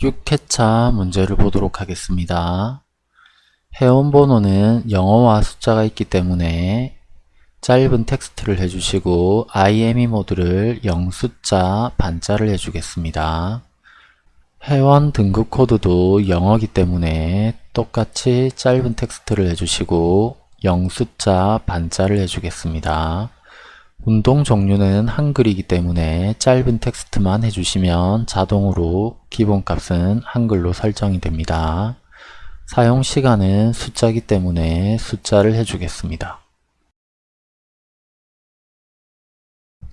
6회차 문제를 보도록 하겠습니다. 회원 번호는 영어와 숫자가 있기 때문에 짧은 텍스트를 해주시고 IME 모드를 영숫자 반자를 해주겠습니다. 회원 등급 코드도 영어기 때문에 똑같이 짧은 텍스트를 해주시고 영숫자 반자를 해주겠습니다. 운동 종류는 한글이기 때문에 짧은 텍스트만 해주시면 자동으로 기본값은 한글로 설정이 됩니다. 사용 시간은 숫자이기 때문에 숫자를 해주겠습니다.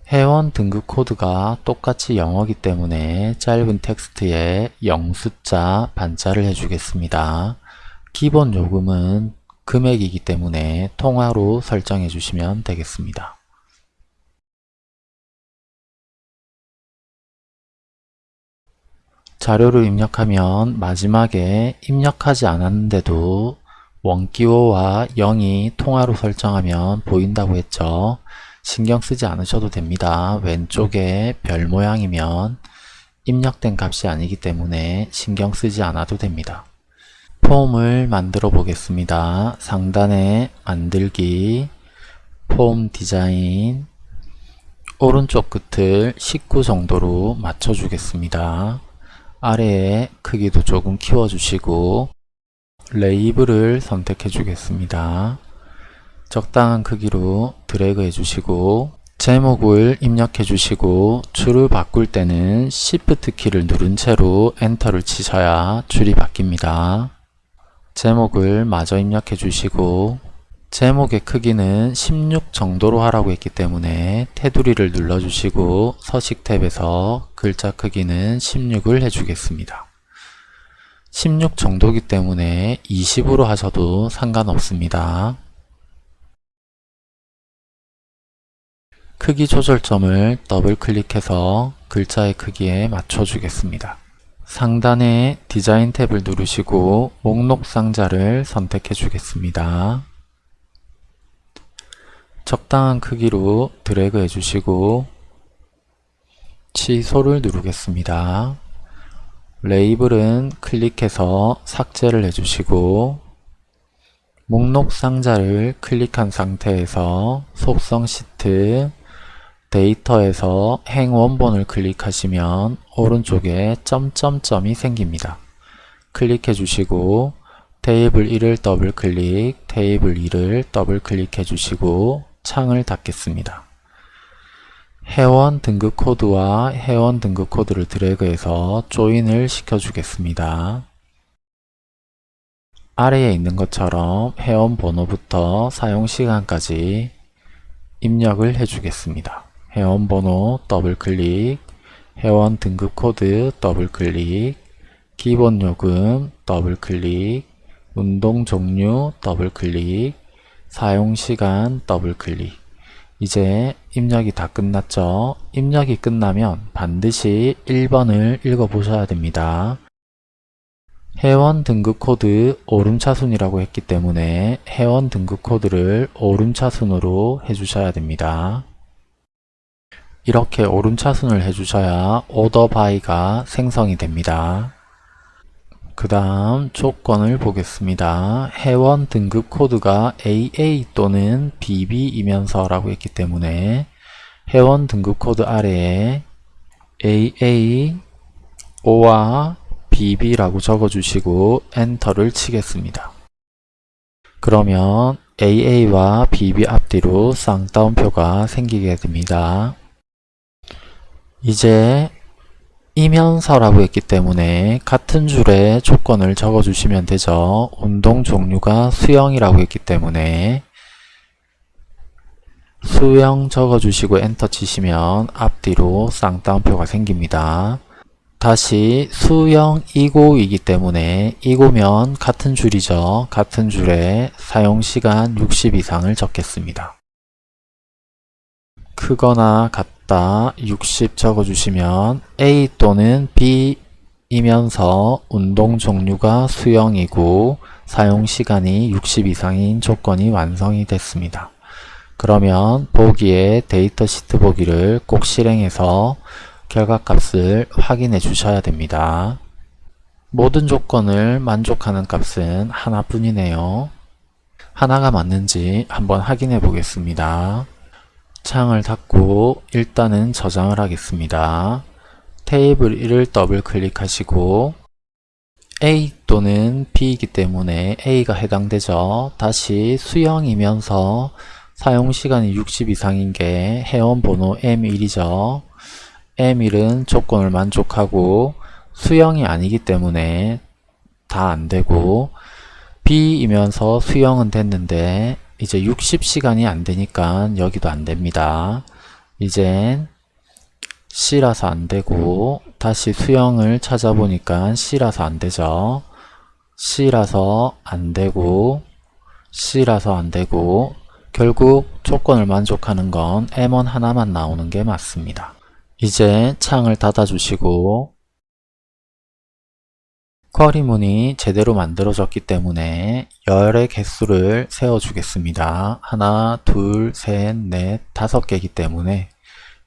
회원 등급 코드가 똑같이 영어기 때문에 짧은 텍스트에 0숫자 반자를 해주겠습니다. 기본 요금은 금액이기 때문에 통화로 설정해 주시면 되겠습니다. 자료를 입력하면 마지막에 입력하지 않았는데도 원기호와 0이 통화로 설정하면 보인다고 했죠. 신경 쓰지 않으셔도 됩니다. 왼쪽에 별 모양이면 입력된 값이 아니기 때문에 신경 쓰지 않아도 됩니다. 폼을 만들어 보겠습니다. 상단에 만들기, 폼 디자인, 오른쪽 끝을 19 정도로 맞춰 주겠습니다. 아래에 크기도 조금 키워주시고 레이블을 선택해 주겠습니다. 적당한 크기로 드래그 해주시고 제목을 입력해 주시고 줄을 바꿀 때는 Shift 키를 누른 채로 엔터를 치셔야 줄이 바뀝니다. 제목을 마저 입력해 주시고 제목의 크기는 16 정도로 하라고 했기 때문에 테두리를 눌러주시고 서식 탭에서 글자 크기는 16을 해주겠습니다. 16 정도기 때문에 20으로 하셔도 상관없습니다. 크기 조절점을 더블 클릭해서 글자의 크기에 맞춰주겠습니다. 상단에 디자인 탭을 누르시고 목록 상자를 선택해 주겠습니다. 적당한 크기로 드래그 해주시고 취소를 누르겠습니다. 레이블은 클릭해서 삭제를 해주시고 목록 상자를 클릭한 상태에서 속성 시트 데이터에서 행 원본을 클릭하시면 오른쪽에 점점점이 생깁니다. 클릭해 주시고 테이블 1을 더블 클릭, 테이블 2를 더블 클릭해 주시고 창을 닫겠습니다. 회원 등급 코드와 회원 등급 코드를 드래그해서 join을 시켜주겠습니다. 아래에 있는 것처럼 회원 번호부터 사용시간까지 입력을 해주겠습니다. 회원 번호 더블 클릭, 회원 등급 코드 더블 클릭, 기본 요금 더블 클릭, 운동 종류 더블 클릭, 사용시간 더블 클릭 이제 입력이 다 끝났죠? 입력이 끝나면 반드시 1번을 읽어보셔야 됩니다. 회원 등급 코드 오름차순이라고 했기 때문에 회원 등급 코드를 오름차순으로 해주셔야 됩니다. 이렇게 오름차순을 해주셔야 ORDER BY가 생성이 됩니다. 그 다음 조건을 보겠습니다. 회원 등급 코드가 AA 또는 BB이면서 라고 했기 때문에 회원 등급 코드 아래에 AA OR BB라고 적어주시고 엔터를 치겠습니다. 그러면 AA와 BB 앞뒤로 쌍따옴표가 생기게 됩니다. 이제 이면서라고 했기 때문에 같은 줄에 조건을 적어주시면 되죠. 운동 종류가 수영이라고 했기 때문에 수영 적어주시고 엔터 치시면 앞뒤로 쌍따옴표가 생깁니다. 다시 수영 이고이기 때문에 이고면 같은 줄이죠. 같은 줄에 사용시간 60 이상을 적겠습니다. 크거나 같 다 60 적어주시면 A 또는 B 이면서 운동 종류가 수영이고 사용시간이 60 이상인 조건이 완성이 됐습니다. 그러면 보기에 데이터 시트 보기를 꼭 실행해서 결과값을 확인해 주셔야 됩니다. 모든 조건을 만족하는 값은 하나뿐이네요. 하나가 맞는지 한번 확인해 보겠습니다. 창을 닫고 일단은 저장을 하겠습니다. 테이블 1을 더블 클릭하시고 A 또는 B이기 때문에 A가 해당되죠. 다시 수형이면서 사용시간이 60 이상인 게 회원번호 M1이죠. M1은 조건을 만족하고 수형이 아니기 때문에 다 안되고 B이면서 수형은 됐는데 이제 60시간이 안 되니까 여기도 안 됩니다. 이젠 C라서 안 되고 다시 수형을 찾아보니까 C라서 안 되죠. C라서 안 되고 C라서 안 되고 결국 조건을 만족하는 건 M1 하나만 나오는 게 맞습니다. 이제 창을 닫아주시고 쿼리문이 제대로 만들어졌기 때문에 열의 개수를 세워주겠습니다. 하나, 둘, 셋, 넷, 다섯 개이기 때문에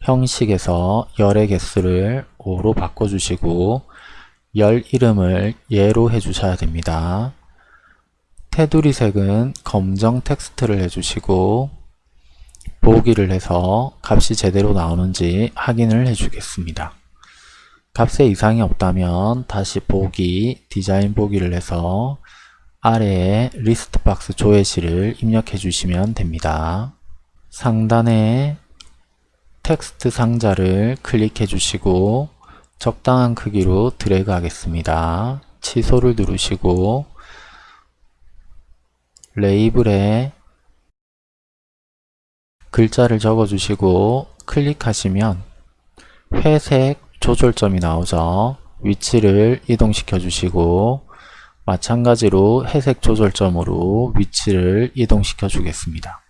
형식에서 열의 개수를 5로 바꿔주시고 열 이름을 예로 해주셔야 됩니다. 테두리 색은 검정 텍스트를 해주시고 보기를 해서 값이 제대로 나오는지 확인을 해주겠습니다. 값에 이상이 없다면 다시 보기, 디자인 보기를 해서 아래에 리스트 박스 조회시를 입력해 주시면 됩니다. 상단에 텍스트 상자를 클릭해 주시고 적당한 크기로 드래그 하겠습니다. 취소를 누르시고 레이블에 글자를 적어 주시고 클릭하시면 회색 조절점이 나오죠. 위치를 이동시켜 주시고 마찬가지로 회색 조절점으로 위치를 이동시켜 주겠습니다.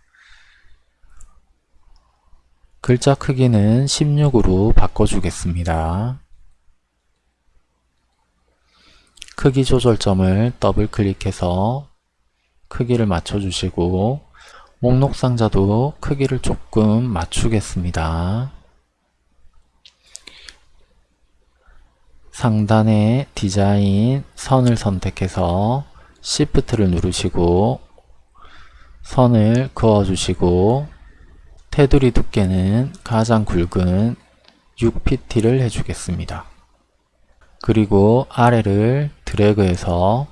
글자 크기는 16으로 바꿔주겠습니다. 크기 조절점을 더블 클릭해서 크기를 맞춰주시고 목록 상자도 크기를 조금 맞추겠습니다. 상단에 디자인 선을 선택해서 Shift를 누르시고 선을 그어주시고 테두리 두께는 가장 굵은 6pt를 해주겠습니다. 그리고 아래를 드래그해서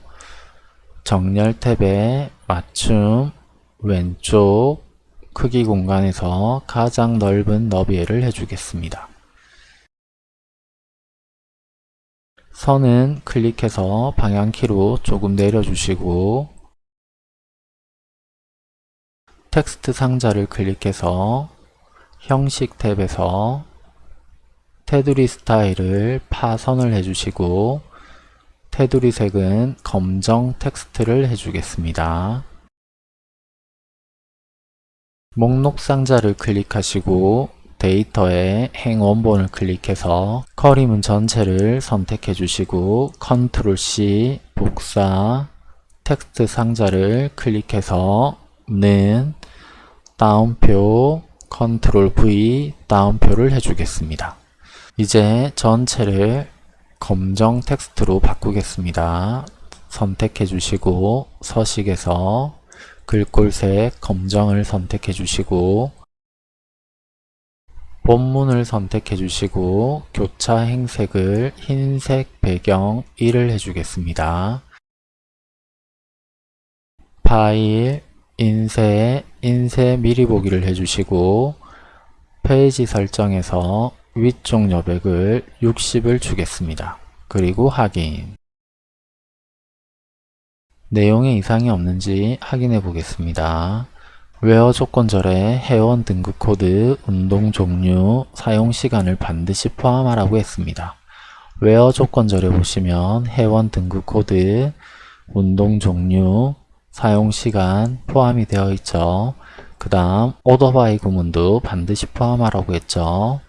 정렬 탭에 맞춤 왼쪽 크기 공간에서 가장 넓은 너비를 해주겠습니다. 선은 클릭해서 방향키로 조금 내려주시고 텍스트 상자를 클릭해서 형식 탭에서 테두리 스타일을 파선을 해주시고 테두리 색은 검정 텍스트를 해주겠습니다. 목록 상자를 클릭하시고 데이터에 행 원본을 클릭해서 query문 전체를 선택해 주시고 컨트롤 C 복사 텍스트 상자를 클릭해서 는 따옴표 컨트롤 V 따옴표를 해주겠습니다. 이제 전체를 검정 텍스트로 바꾸겠습니다. 선택해 주시고 서식에서 글꼴색 검정을 선택해 주시고 본문을 선택해 주시고 교차 행색을 흰색 배경 1을 해주겠습니다. 파일, 인쇄, 인쇄 미리 보기를 해주시고 페이지 설정에서 위쪽 여백을 60을 주겠습니다. 그리고 확인 내용에 이상이 없는지 확인해 보겠습니다. WHERE 조건절에 회원 등급 코드, 운동 종류, 사용 시간을 반드시 포함하라고 했습니다. WHERE 조건절에 보시면 회원 등급 코드, 운동 종류, 사용 시간 포함이 되어 있죠. 그 다음 오더바이 구문도 반드시 포함하라고 했죠.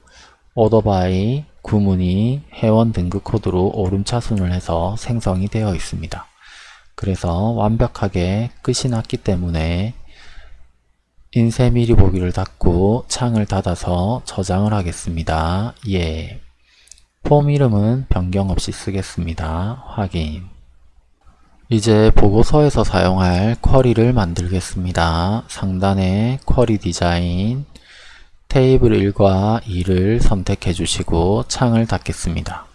오더바이 구문이 회원 등급 코드로 오름차순을 해서 생성이 되어 있습니다. 그래서 완벽하게 끝이 났기 때문에 인쇄 미리 보기를 닫고 창을 닫아서 저장을 하겠습니다. 예. 폼 이름은 변경 없이 쓰겠습니다. 확인. 이제 보고서에서 사용할 query를 만들겠습니다. 상단에 query 디자인, 테이블 1과 2를 선택해 주시고 창을 닫겠습니다.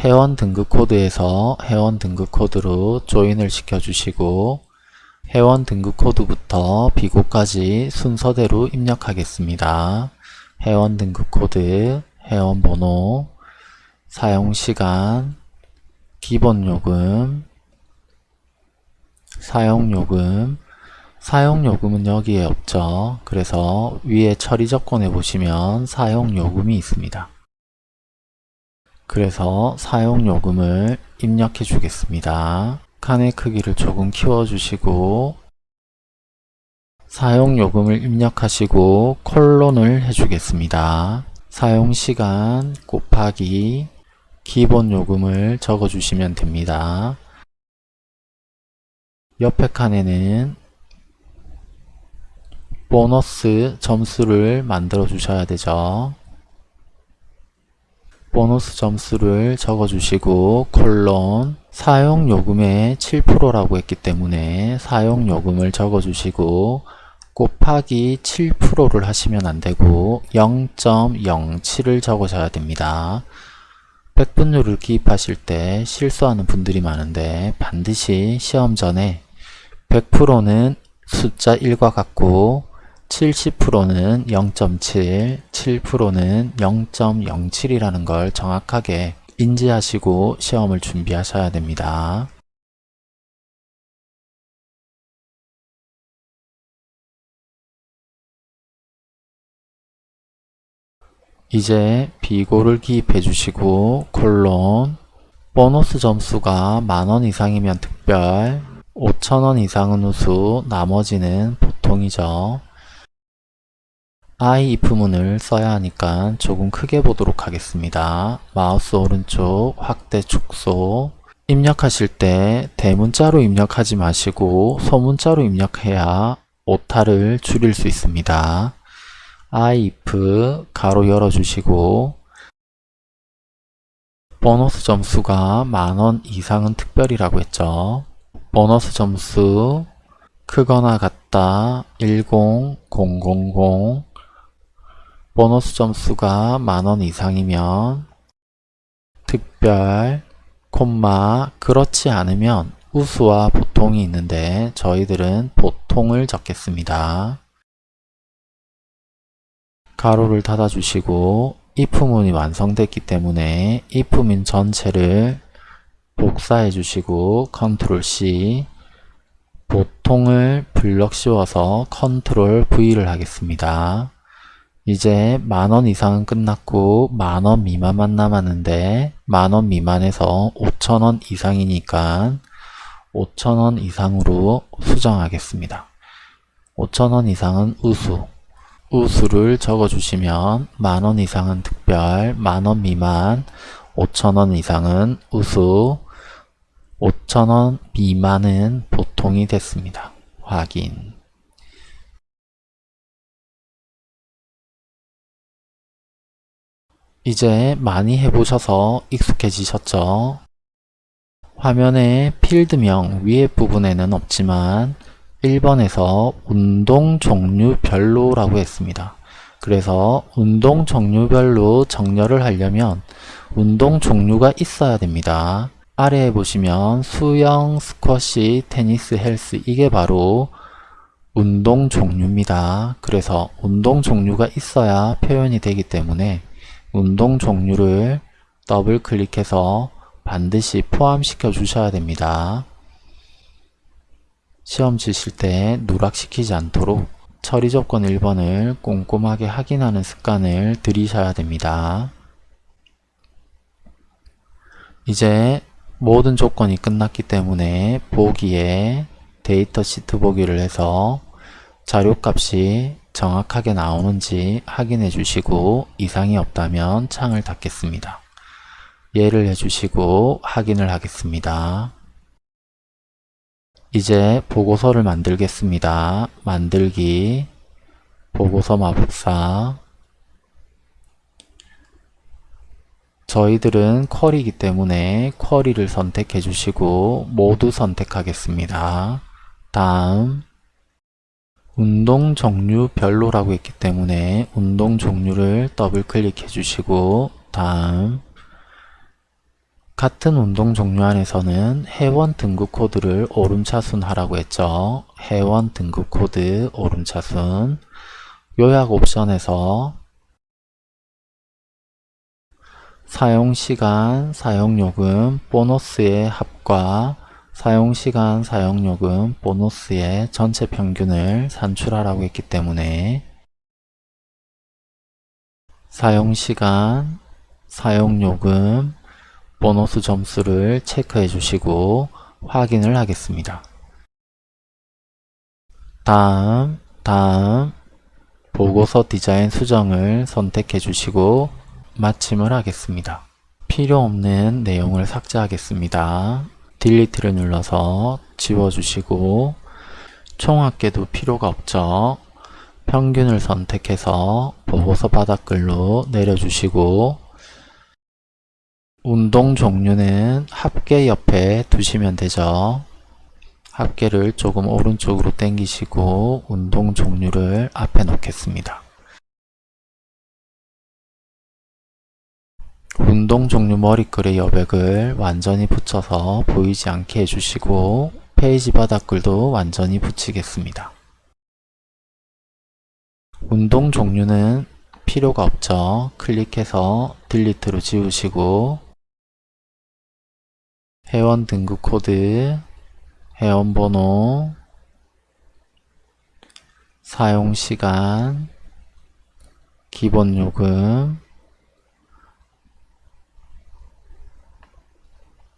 회원 등급 코드에서 회원 등급 코드로 join을 시켜 주시고 회원 등급 코드부터 비고까지 순서대로 입력하겠습니다. 회원 등급 코드, 회원 번호, 사용시간, 기본요금, 사용요금, 사용요금은 여기에 없죠. 그래서 위에 처리 조건에 보시면 사용요금이 있습니다. 그래서 사용요금을 입력해 주겠습니다. 칸의 크기를 조금 키워주시고 사용요금을 입력하시고 콜론을 해주겠습니다. 사용시간 곱하기 기본요금을 적어주시면 됩니다. 옆에 칸에는 보너스 점수를 만들어 주셔야 되죠. 보너스 점수를 적어주시고 콜론 사용요금의 7%라고 했기 때문에 사용요금을 적어주시고 곱하기 7%를 하시면 안되고 0.07을 적으셔야 됩니다. 백분율을 기입하실 때 실수하는 분들이 많은데 반드시 시험 전에 100%는 숫자 1과 같고 70%는 0.7, 7%는 0.07이라는 걸 정확하게 인지하시고 시험을 준비하셔야 됩니다. 이제 비고를 기입해 주시고 콜론 보너스 점수가 만원 이상이면 특별 5천원 이상은 우수 나머지는 보통이죠. I if문을 써야 하니까 조금 크게 보도록 하겠습니다. 마우스 오른쪽 확대 축소 입력하실 때 대문자로 입력하지 마시고 소문자로 입력해야 오타를 줄일 수 있습니다. I if 가로 열어주시고 보너스 점수가 만원 이상은 특별이라고 했죠. 보너스 점수 크거나 같다 10000 보너스 점수가 만원 이상이면 특별, 콤마, 그렇지 않으면 우수와 보통이 있는데 저희들은 보통을 적겠습니다. 괄호를 닫아주시고 if문이 완성됐기 때문에 if문 전체를 복사해 주시고 컨트롤 C 보통을 블럭 씌워서 컨트롤 V를 하겠습니다. 이제 만원 이상은 끝났고 만원 미만만 남았는데 만원 미만에서 5천원 이상이니까 5천원 이상으로 수정하겠습니다. 5천원 이상은 우수 우수를 적어주시면 만원 이상은 특별, 만원 미만, 5천원 이상은 우수, 5천원 미만은 보통이 됐습니다. 확인 이제 많이 해보셔서 익숙해지셨죠? 화면에 필드명 위에 부분에는 없지만 1번에서 운동 종류별로 라고 했습니다. 그래서 운동 종류별로 정렬을 하려면 운동 종류가 있어야 됩니다. 아래에 보시면 수영, 스쿼시, 테니스, 헬스 이게 바로 운동 종류입니다. 그래서 운동 종류가 있어야 표현이 되기 때문에 운동 종류를 더블 클릭해서 반드시 포함시켜 주셔야 됩니다. 시험 치실 때 누락시키지 않도록 처리 조건 1번을 꼼꼼하게 확인하는 습관을 들이셔야 됩니다. 이제 모든 조건이 끝났기 때문에 보기에 데이터 시트 보기를 해서 자료값이 정확하게 나오는지 확인해 주시고 이상이 없다면 창을 닫겠습니다. 예를 해주시고 확인을 하겠습니다. 이제 보고서를 만들겠습니다. 만들기 보고서 마법사 저희들은 쿼리이기 때문에 쿼리를 선택해 주시고 모두 선택하겠습니다. 다음 운동 종류 별로라고 했기 때문에 운동 종류를 더블 클릭해 주시고 다음 같은 운동 종류 안에서는 회원 등급 코드를 오름차순 하라고 했죠. 회원 등급 코드 오름차순 요약 옵션에서 사용시간, 사용요금, 보너스의 합과 사용시간, 사용요금, 보너스의 전체 평균을 산출하라고 했기 때문에 사용시간, 사용요금, 보너스 점수를 체크해 주시고 확인을 하겠습니다. 다음, 다음, 보고서 디자인 수정을 선택해 주시고 마침을 하겠습니다. 필요 없는 내용을 삭제하겠습니다. 딜리트를 눌러서 지워주시고 총 합계도 필요가 없죠. 평균을 선택해서 보고서 바닥글로 내려주시고 운동 종류는 합계 옆에 두시면 되죠. 합계를 조금 오른쪽으로 당기시고 운동 종류를 앞에 놓겠습니다. 운동 종류 머리글의 여백을 완전히 붙여서 보이지 않게 해주시고 페이지 바닥글도 완전히 붙이겠습니다. 운동 종류는 필요가 없죠. 클릭해서 delete로 지우시고 회원 등급 코드, 회원 번호, 사용 시간, 기본 요금,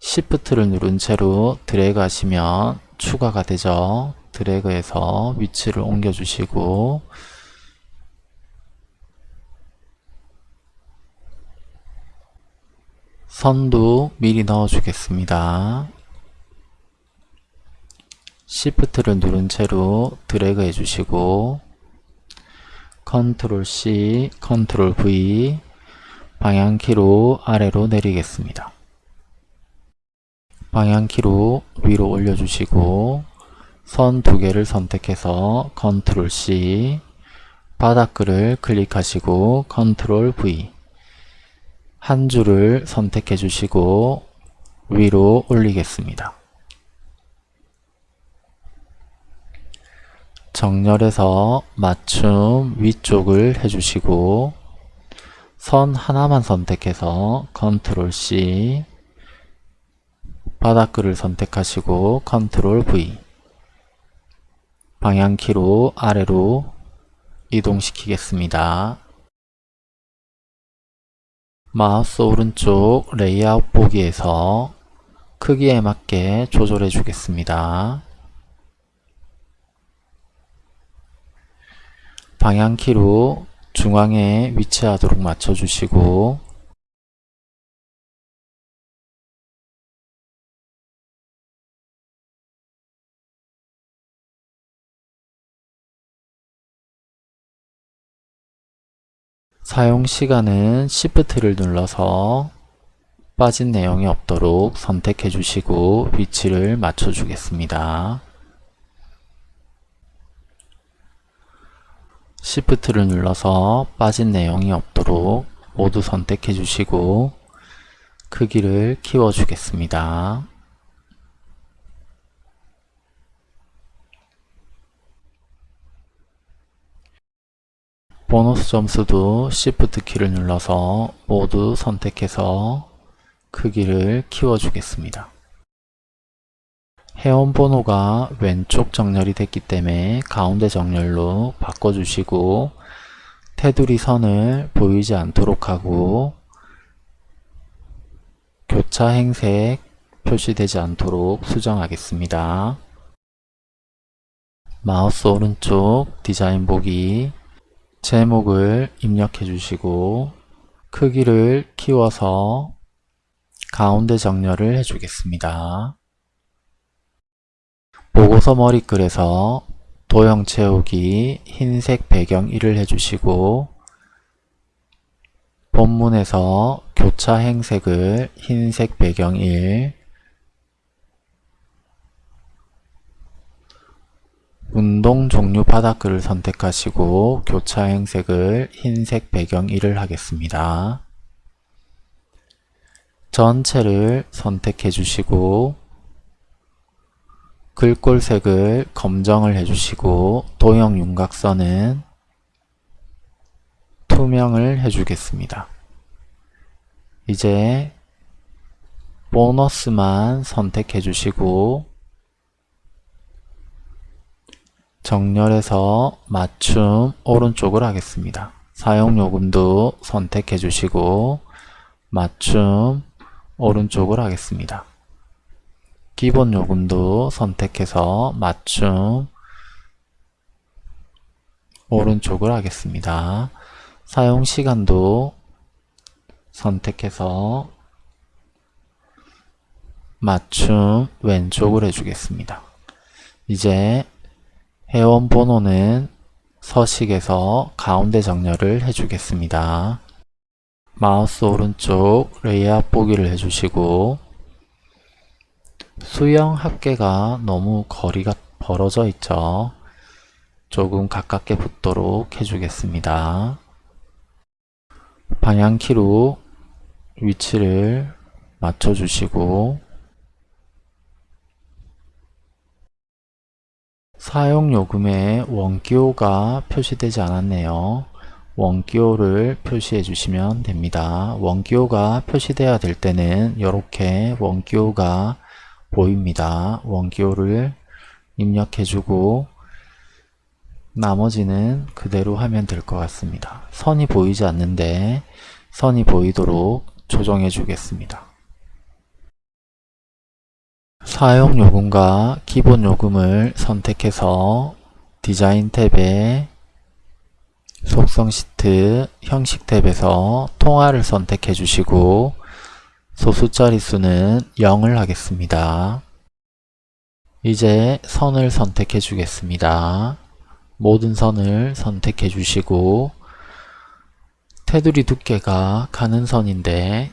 Shift를 누른 채로 드래그 하시면 추가가 되죠. 드래그해서 위치를 옮겨 주시고 선도 미리 넣어 주겠습니다. Shift를 누른 채로 드래그 해주시고 컨트롤 C, 컨트롤 V 방향키로 아래로 내리겠습니다. 방향키로 위로 올려주시고 선 두 개를 선택해서 컨트롤 C 바닥글을 클릭하시고 컨트롤 V 한 줄을 선택해 주시고 위로 올리겠습니다. 정렬해서 맞춤 위쪽을 해주시고 선 하나만 선택해서 컨트롤 C 바닥글을 선택하시고 컨트롤 V 방향키로 아래로 이동시키겠습니다. 마우스 오른쪽 레이아웃 보기에서 크기에 맞게 조절해 주겠습니다. 방향키로 중앙에 위치하도록 맞춰주시고 사용 시간은 Shift를 눌러서 빠진 내용이 없도록 선택해 주시고 위치를 맞춰 주겠습니다. Shift를 눌러서 빠진 내용이 없도록 모두 선택해 주시고 크기를 키워 주겠습니다. 보너스 점수도 Shift 키를 눌러서 모두 선택해서 크기를 키워 주겠습니다. 회원 번호가 왼쪽 정렬이 됐기 때문에 가운데 정렬로 바꿔주시고 테두리 선을 보이지 않도록 하고 교차 행색 표시되지 않도록 수정하겠습니다. 마우스 오른쪽 디자인 보기 제목을 입력해 주시고 크기를 키워서 가운데 정렬을 해주겠습니다. 보고서 머리글에서 도형 채우기 흰색 배경 1을 해주시고 본문에서 교차 행색을 흰색 배경 1 운동 종류 바닥글을 선택하시고 교차 행 색을 흰색 배경 1을 하겠습니다. 전체를 선택해 주시고 글꼴색을 검정을 해주시고 도형 윤곽선은 투명을 해주겠습니다. 이제 보너스만 선택해 주시고 정렬해서 맞춤 오른쪽을 하겠습니다. 사용요금도 선택해 주시고 맞춤 오른쪽을 하겠습니다. 기본 요금도 선택해서 맞춤 오른쪽을 하겠습니다. 사용시간도 선택해서 맞춤 왼쪽을 해주겠습니다. 이제 회원 번호는 서식에서 가운데 정렬을 해주겠습니다. 마우스 오른쪽 레이아웃 보기를 해주시고 수영 합계가 너무 거리가 벌어져 있죠. 조금 가깝게 붙도록 해주겠습니다. 방향키로 위치를 맞춰주시고 사용요금에 원기호가 표시되지 않았네요. 원기호를 표시해 주시면 됩니다. 원기호가 표시되어야 될 때는 이렇게 원기호가 보입니다. 원기호를 입력해 주고 나머지는 그대로 하면 될 것 같습니다. 선이 보이지 않는데 선이 보이도록 조정해 주겠습니다. 사용요금과 기본요금을 선택해서 디자인 탭에 속성 시트 형식 탭에서 통화를 선택해 주시고 소수 자릿수는 0을 하겠습니다. 이제 선을 선택해 주겠습니다. 모든 선을 선택해 주시고 테두리 두께가 가는 선인데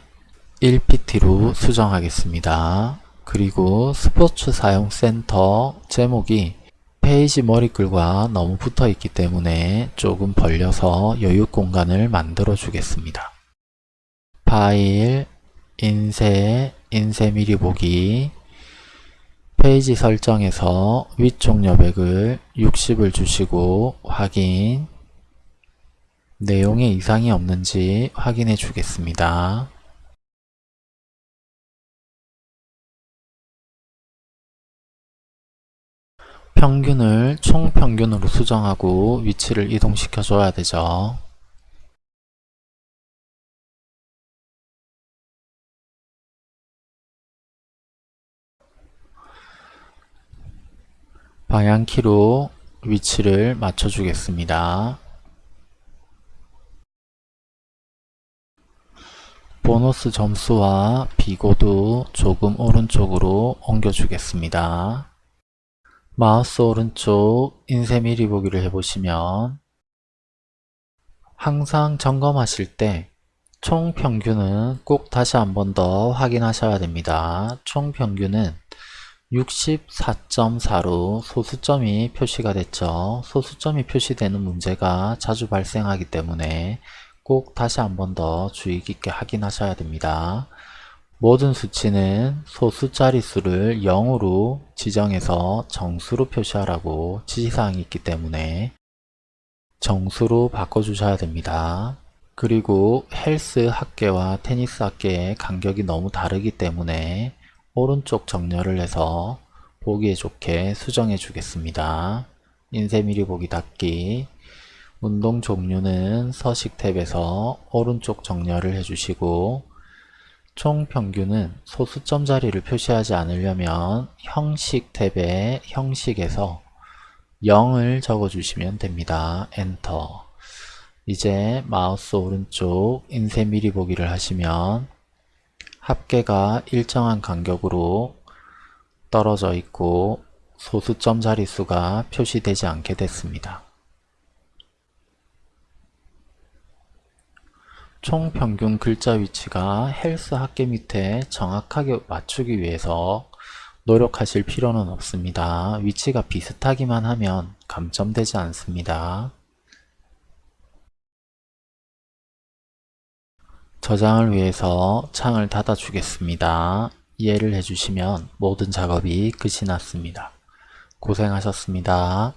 1pt로 수정하겠습니다. 그리고 스포츠 사용 센터 제목이 페이지 머리글과 너무 붙어 있기 때문에 조금 벌려서 여유 공간을 만들어 주겠습니다. 파일, 인쇄, 인쇄 미리 보기 페이지 설정에서 위쪽 여백을 60을 주시고 확인 내용에 이상이 없는지 확인해 주겠습니다. 평균을 총평균으로 수정하고 위치를 이동시켜 줘야 되죠. 방향키로 위치를 맞춰 주겠습니다. 보너스 점수와 비고도 조금 오른쪽으로 옮겨 주겠습니다. 마우스 오른쪽 인쇄 미리 보기를 해보시면 항상 점검하실 때 총평균은 꼭 다시 한 번 더 확인하셔야 됩니다. 총평균은 64.4로 소수점이 표시가 됐죠. 소수점이 표시되는 문제가 자주 발생하기 때문에 꼭 다시 한 번 더 주의 깊게 확인하셔야 됩니다. 모든 수치는 소수 자릿수를 0으로 지정해서 정수로 표시하라고 지시사항이 있기 때문에 정수로 바꿔주셔야 됩니다. 그리고 헬스 합계와 테니스 합계의 간격이 너무 다르기 때문에 오른쪽 정렬을 해서 보기에 좋게 수정해 주겠습니다. 인쇄 미리 보기 닫기 운동 종류는 서식 탭에서 오른쪽 정렬을 해주시고 총 평균은 소수점 자리를 표시하지 않으려면 형식 탭에 형식에서 0을 적어주시면 됩니다. 엔터 이제 마우스 오른쪽 인쇄 미리 보기를 하시면 합계가 일정한 간격으로 떨어져 있고 소수점 자릿수가 표시되지 않게 됐습니다. 총 평균 글자 위치가 헬스 학계 밑에 정확하게 맞추기 위해서 노력하실 필요는 없습니다. 위치가 비슷하기만 하면 감점되지 않습니다. 저장을 위해서 창을 닫아 주겠습니다. 이해를 해주시면 모든 작업이 끝이 났습니다. 고생하셨습니다.